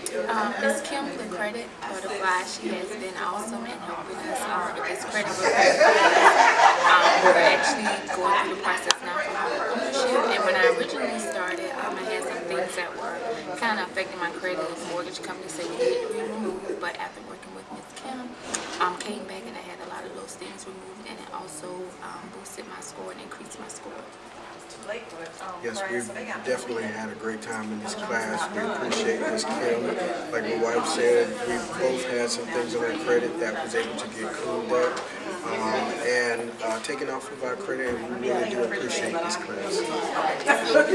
Um, Ms. Kim, the credit butterfly, she has been awesome in helping us um, with this credit. Um, we're actually going through the process now for home ownership. And when I originally started, um, I had some things that were kind of affecting my credit. The mortgage company said we need to be removed, but after working with Ms. Kim, um, came back and I had a lot of those things removed, and it also um, boosted my score and increased my score. Yes, we've definitely had a great time in this class. We appreciate Ms. Kim. Like my wife said, we both had some things on our credit that was able to get cleaned up um, and uh, taken off of our credit, and we really do appreciate this class.